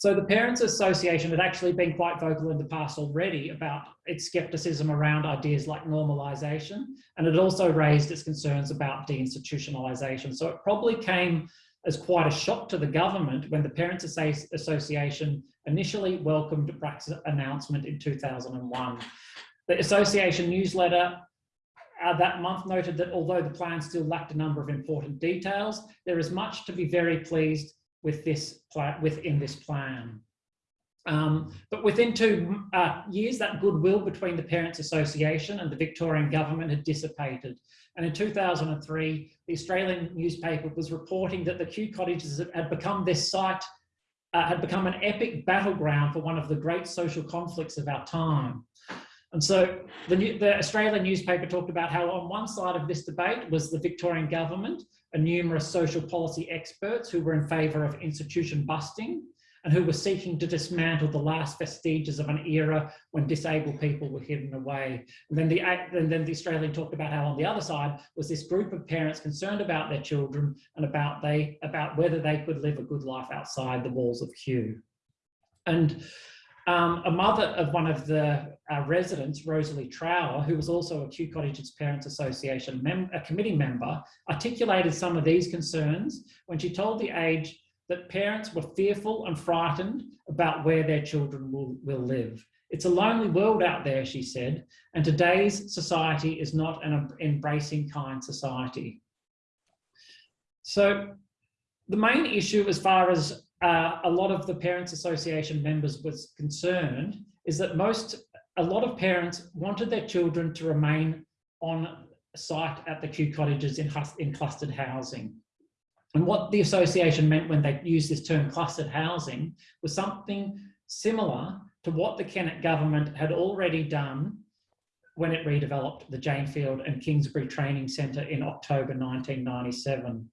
So the Parents Association had actually been quite vocal in the past already about its scepticism around ideas like normalisation, and it also raised its concerns about deinstitutionalisation. So it probably came as quite a shock to the government when the Parents Association initially welcomed Bracks' announcement in 2001. The association newsletter uh, that month noted that although the plan still lacked a number of important details, there is much to be very pleased with this within this plan. Um, but within two uh, years, that goodwill between the Parents Association and the Victorian government had dissipated. And in 2003, the Australian newspaper was reporting that the Kew cottages had become this site, uh, had become an epic battleground for one of the great social conflicts of our time. And so the, the, Australian newspaper talked about how on one side of this debate was the Victorian government and numerous social policy experts who were in favour of institution busting and who were seeking to dismantle the last vestiges of an era when disabled people were hidden away. And then the, and then the Australian talked about how on the other side was this group of parents concerned about their children and about, they, about whether they could live a good life outside the walls of Kew. And um, a mother of one of the uh, residents, Rosalie Trower, who was also a Kew Cottages Parents Association a committee member, articulated some of these concerns when she told the Age that parents were fearful and frightened about where their children will, will live. It's a lonely world out there, she said, and today's society is not an embracing kind society. So the main issue as far as uh, a lot of the Parents Association members was concerned is that most, a lot of parents wanted their children to remain on site at the Kew cottages in, in clustered housing. And what the association meant when they used this term clustered housing was something similar to what the Kennett government had already done when it redeveloped the Janefield and Kingsbury Training Centre in October 1997.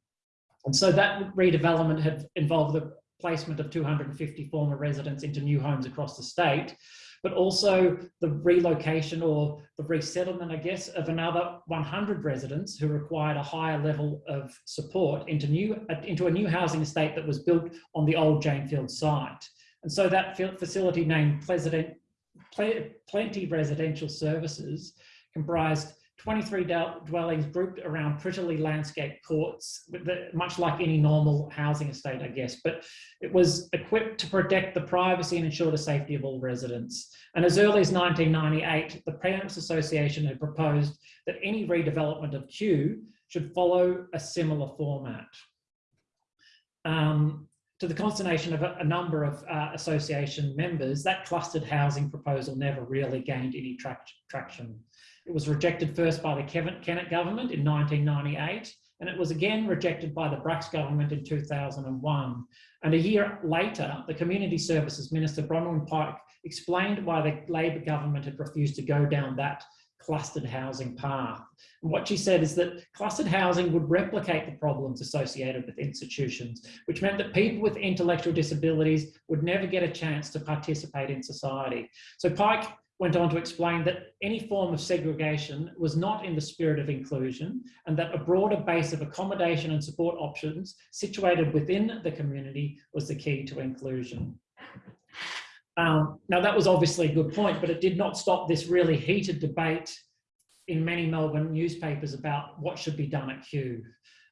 And so that redevelopment had involved the placement of 250 former residents into new homes across the state, but also the relocation or the resettlement, I guess, of another 100 residents who required a higher level of support into, new, into a new housing estate that was built on the old Janefield site. And so that facility named Pleasant, Plenty Residential Services comprised 23 dwellings grouped around prettily landscaped courts, much like any normal housing estate, I guess, but it was equipped to protect the privacy and ensure the safety of all residents. And as early as 1998, the Parents Association had proposed that any redevelopment of Kew should follow a similar format. Um, to the consternation of a, a number of uh, association members, that clustered housing proposal never really gained any tra traction. It was rejected first by the Kennett government in 1998, and it was again rejected by the Bracks government in 2001. And a year later, the Community Services Minister, Bronwyn Pike, explained why the Labor government had refused to go down that clustered housing path. And what she said is that clustered housing would replicate the problems associated with institutions, which meant that people with intellectual disabilities would never get a chance to participate in society. So Pike went on to explain that any form of segregation was not in the spirit of inclusion and that a broader base of accommodation and support options situated within the community was the key to inclusion. Um, now that was obviously a good point, but it did not stop this really heated debate in many Melbourne newspapers about what should be done at Kew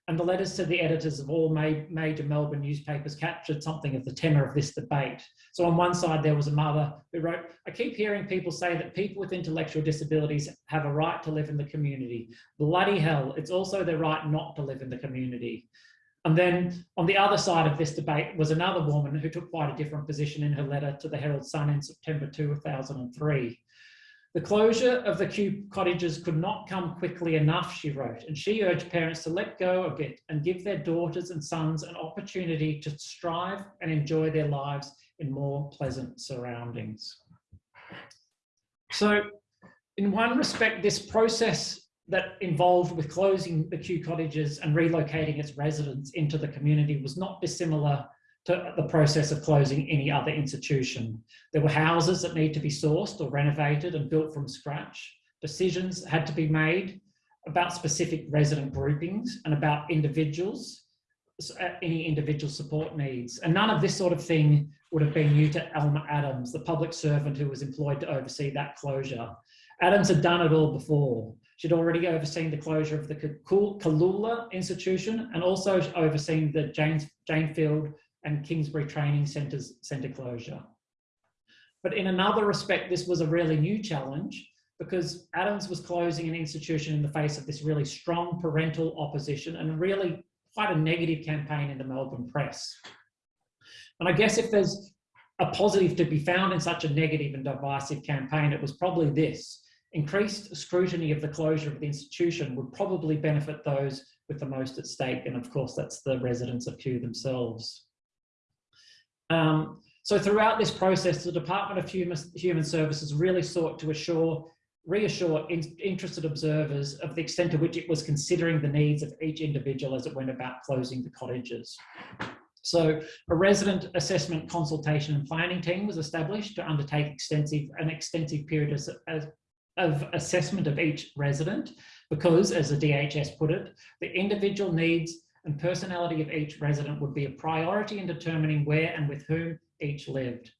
and the letters to the editors of all ma major Melbourne newspapers captured something of the tenor of this debate. So on one side, there was a mother who wrote, I keep hearing people say that people with intellectual disabilities have a right to live in the community. Bloody hell, it's also their right not to live in the community. And then on the other side of this debate was another woman who took quite a different position in her letter to the Herald Sun in September 2003. The closure of the Kew cottages could not come quickly enough, she wrote, and she urged parents to let go of it and give their daughters and sons an opportunity to strive and enjoy their lives in more pleasant surroundings. So in one respect, this process that involved with closing the Kew cottages and relocating its residents into the community was not dissimilar to the process of closing any other institution. There were houses that need to be sourced or renovated and built from scratch. Decisions had to be made about specific resident groupings and about individuals, uh, any individual support needs. And none of this sort of thing would have been new to Elma Adams, the public servant who was employed to oversee that closure. Adams had done it all before. She'd already overseen the closure of the Caloola institution and also overseen the James, Janefield and Kingsbury Training Centres centre closure. But in another respect, this was a really new challenge because Adams was closing an institution in the face of this really strong parental opposition and really quite a negative campaign in the Melbourne press. And I guess if there's a positive to be found in such a negative and divisive campaign, it was probably this. Increased scrutiny of the closure of the institution would probably benefit those with the most at stake. And of course, that's the residents of Kew themselves. Um, so throughout this process, the Department of Human, Human Services really sought to assure reassure in, interested observers of the extent to which it was considering the needs of each individual as it went about closing the cottages. So a resident assessment consultation and planning team was established to undertake extensive an extensive period of, of assessment of each resident because, as the DHS put it, the individual needs and personality of each resident would be a priority in determining where and with whom each lived.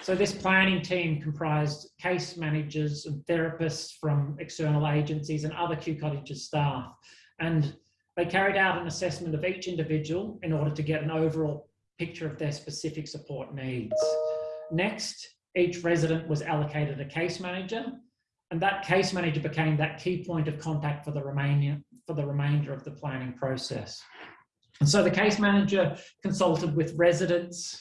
So this planning team comprised case managers and therapists from external agencies and other Kew Cottages staff. And they carried out an assessment of each individual in order to get an overall picture of their specific support needs. Next, each resident was allocated a case manager and that case manager became that key point of contact for the remainder, for the remainder of the planning process. And so the case manager consulted with residents,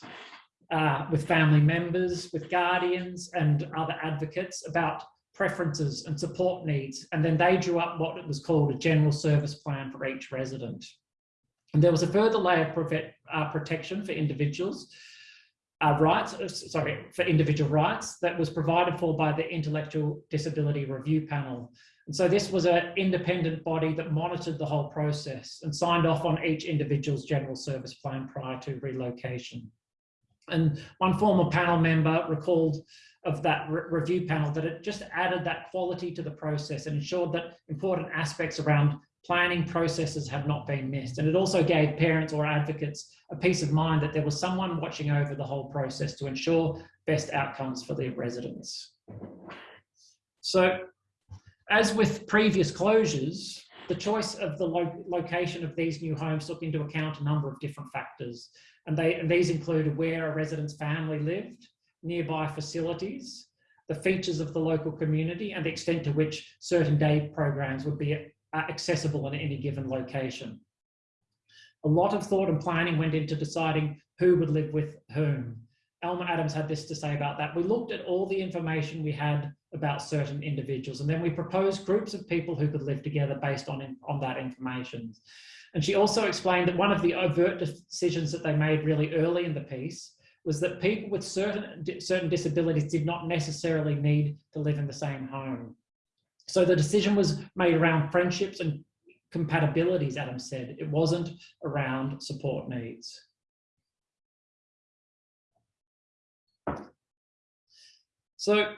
uh, with family members, with guardians and other advocates about preferences and support needs. And then they drew up what it was called a general service plan for each resident. And there was a further layer of uh, protection for individuals uh, rights, uh, sorry, for individual rights that was provided for by the Intellectual Disability Review Panel. And so this was an independent body that monitored the whole process and signed off on each individual's general service plan prior to relocation. And one former panel member recalled of that re review panel that it just added that quality to the process and ensured that important aspects around planning processes had not been missed. And it also gave parents or advocates a peace of mind that there was someone watching over the whole process to ensure best outcomes for their residents. So as with previous closures, the choice of the lo location of these new homes took into account a number of different factors. And, they, and these included where a resident's family lived, nearby facilities, the features of the local community and the extent to which certain day programs would be uh, accessible in any given location. A lot of thought and planning went into deciding who would live with whom. Elma Adams had this to say about that. We looked at all the information we had about certain individuals and then we proposed groups of people who could live together based on, on that information. And she also explained that one of the overt decisions that they made really early in the piece was that people with certain, certain disabilities did not necessarily need to live in the same home. So the decision was made around friendships and compatibilities, Adam said. It wasn't around support needs. So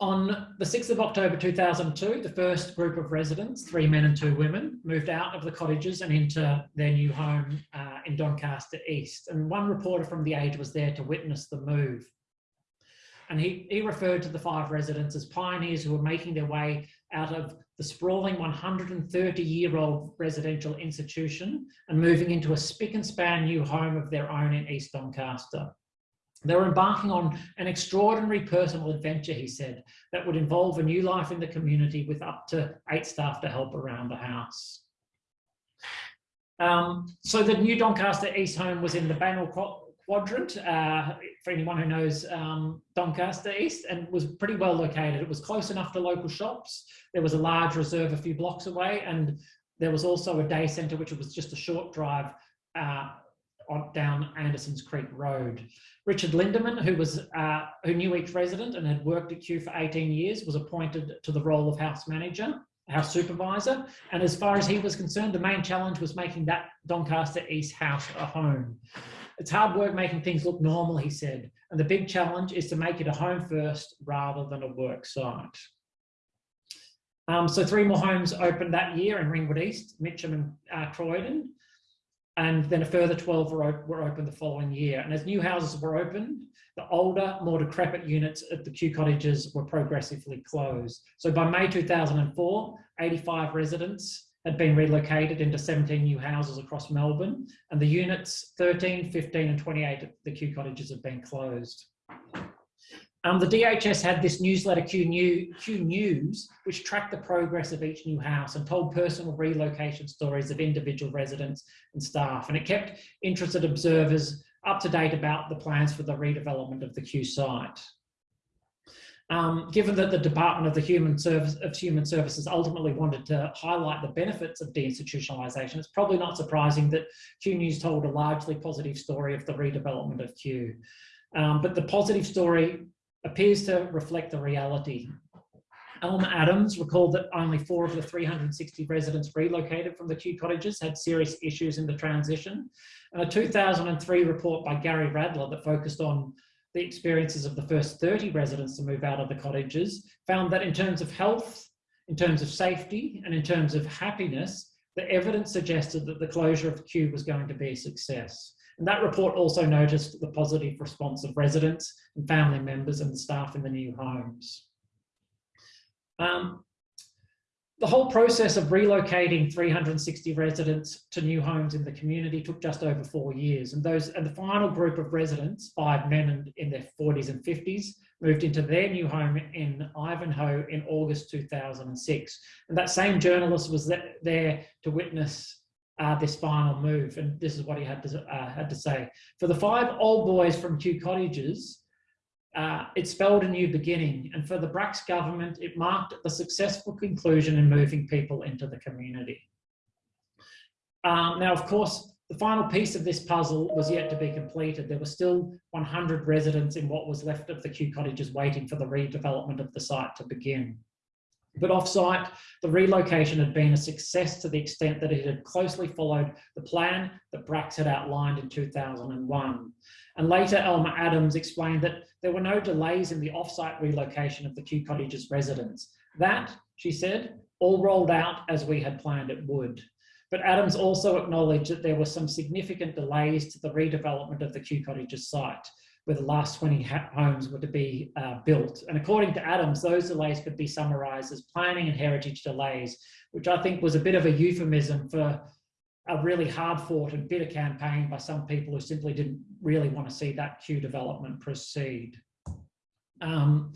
on the 6th of October 2002, the first group of residents, three men and two women, moved out of the cottages and into their new home uh, in Doncaster East. And one reporter from The Age was there to witness the move. And he, he referred to the five residents as pioneers who were making their way out of the sprawling 130-year-old residential institution and moving into a spick and span new home of their own in East Doncaster. They were embarking on an extraordinary personal adventure, he said, that would involve a new life in the community with up to eight staff to help around the house. Um, so the new Doncaster East home was in the Bannell quadrant, uh, for anyone who knows um, Doncaster East, and was pretty well located. It was close enough to local shops. There was a large reserve a few blocks away, and there was also a day centre, which was just a short drive uh, on, down Anderson's Creek Road. Richard Lindemann, who was uh, who knew each resident and had worked at Kew for 18 years, was appointed to the role of house manager, house supervisor. And as far as he was concerned, the main challenge was making that Doncaster East house a home. It's hard work making things look normal, he said. And the big challenge is to make it a home first rather than a work site. Um, so three more homes opened that year in Ringwood East, Mitcham and uh, Croydon. And then a further 12 were, op were opened the following year. And as new houses were opened, the older, more decrepit units at the Kew cottages were progressively closed. So by May 2004, 85 residents had been relocated into 17 new houses across Melbourne, and the units 13, 15, and 28 at the Kew cottages have been closed. Um, the DHS had this newsletter, Kew, New, Kew News, which tracked the progress of each new house and told personal relocation stories of individual residents and staff. And it kept interested observers up to date about the plans for the redevelopment of the Kew site. Um, given that the Department of the Human Service of Human Services ultimately wanted to highlight the benefits of deinstitutionalisation, it's probably not surprising that Kew News told a largely positive story of the redevelopment of Kew. Um, but the positive story appears to reflect the reality. Elma Adams recalled that only four of the 360 residents relocated from the Kew cottages had serious issues in the transition. And a 2003 report by Gary Radler that focused on the experiences of the first 30 residents to move out of the cottages found that in terms of health, in terms of safety, and in terms of happiness, the evidence suggested that the closure of Kew was going to be a success. And that report also noticed the positive response of residents and family members and staff in the new homes. Um, the whole process of relocating 360 residents to new homes in the community took just over four years. And those and the final group of residents, five men in their 40s and 50s, moved into their new home in Ivanhoe in August 2006. And that same journalist was there to witness uh, this final move. And this is what he had to, uh, had to say. For the five old boys from Kew Cottages, uh, it spelled a new beginning. And for the Bracks government, it marked the successful conclusion in moving people into the community. Um, now, of course, the final piece of this puzzle was yet to be completed. There were still 100 residents in what was left of the Kew cottages waiting for the redevelopment of the site to begin. But offsite, the relocation had been a success to the extent that it had closely followed the plan that Bracks had outlined in 2001. And later, Elma Adams explained that there were no delays in the offsite relocation of the Kew Cottages residents. That, she said, all rolled out as we had planned it would. But Adams also acknowledged that there were some significant delays to the redevelopment of the Kew Cottages site where the last 20 homes were to be uh, built. And according to Adams, those delays could be summarised as planning and heritage delays, which I think was a bit of a euphemism for a really hard fought and bitter campaign by some people who simply didn't really want to see that Kew development proceed. Um,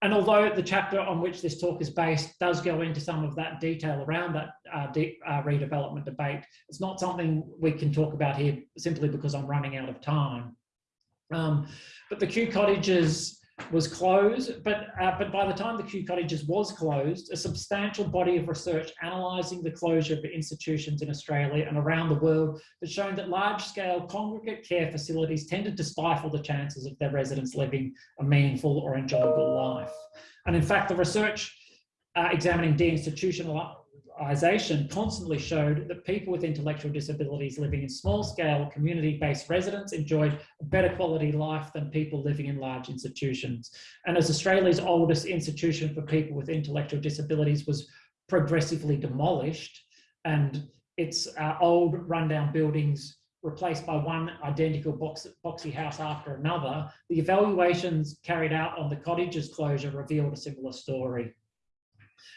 and although the chapter on which this talk is based does go into some of that detail around that uh, de uh, redevelopment debate, it's not something we can talk about here simply because I'm running out of time. Um, but the Kew Cottages was closed, but, uh, but by the time the Kew Cottages was closed, a substantial body of research analysing the closure of institutions in Australia and around the world has shown that large-scale congregate care facilities tended to stifle the chances of their residents living a meaningful or enjoyable life. And in fact, the research uh, examining deinstitutional constantly showed that people with intellectual disabilities living in small-scale community-based residents enjoyed a better quality life than people living in large institutions. And as Australia's oldest institution for people with intellectual disabilities was progressively demolished and its uh, old rundown buildings replaced by one identical box, boxy house after another, the evaluations carried out on the cottages closure revealed a similar story.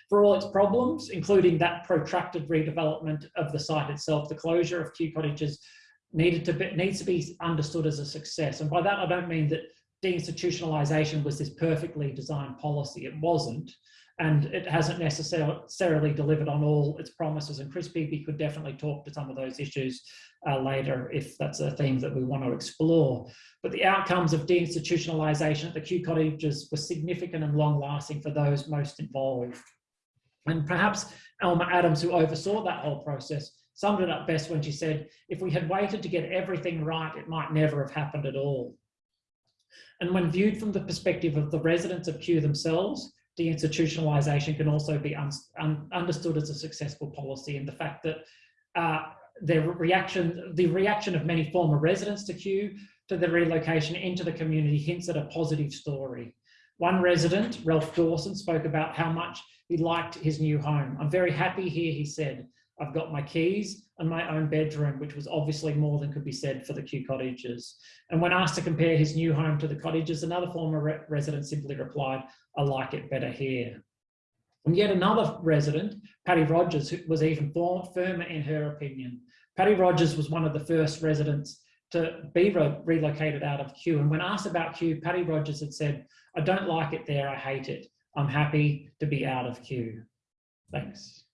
For all its problems, including that protracted redevelopment of the site itself, the closure of Kew Cottages needed to be, needs to be understood as a success. And by that, I don't mean that deinstitutionalisation was this perfectly designed policy. It wasn't. And it hasn't necessarily delivered on all its promises. And Chris Beebe could definitely talk to some of those issues uh, later if that's a theme that we want to explore. But the outcomes of deinstitutionalisation at the Kew cottages were significant and long lasting for those most involved. And perhaps Elma Adams, who oversaw that whole process, summed it up best when she said, if we had waited to get everything right, it might never have happened at all. And when viewed from the perspective of the residents of Kew themselves, deinstitutionalisation can also be un un understood as a successful policy and the fact that uh, their reaction, the reaction of many former residents to Kew to the relocation into the community hints at a positive story. One resident, Ralph Dawson, spoke about how much he liked his new home. I'm very happy here, he said. I've got my keys and my own bedroom, which was obviously more than could be said for the Kew cottages. And when asked to compare his new home to the cottages, another former re resident simply replied, I like it better here. And yet another resident, Patty Rogers, who was even firmer in her opinion. Patty Rogers was one of the first residents to be re relocated out of Kew. And when asked about Kew, Patty Rogers had said, I don't like it there, I hate it. I'm happy to be out of Kew. Thanks.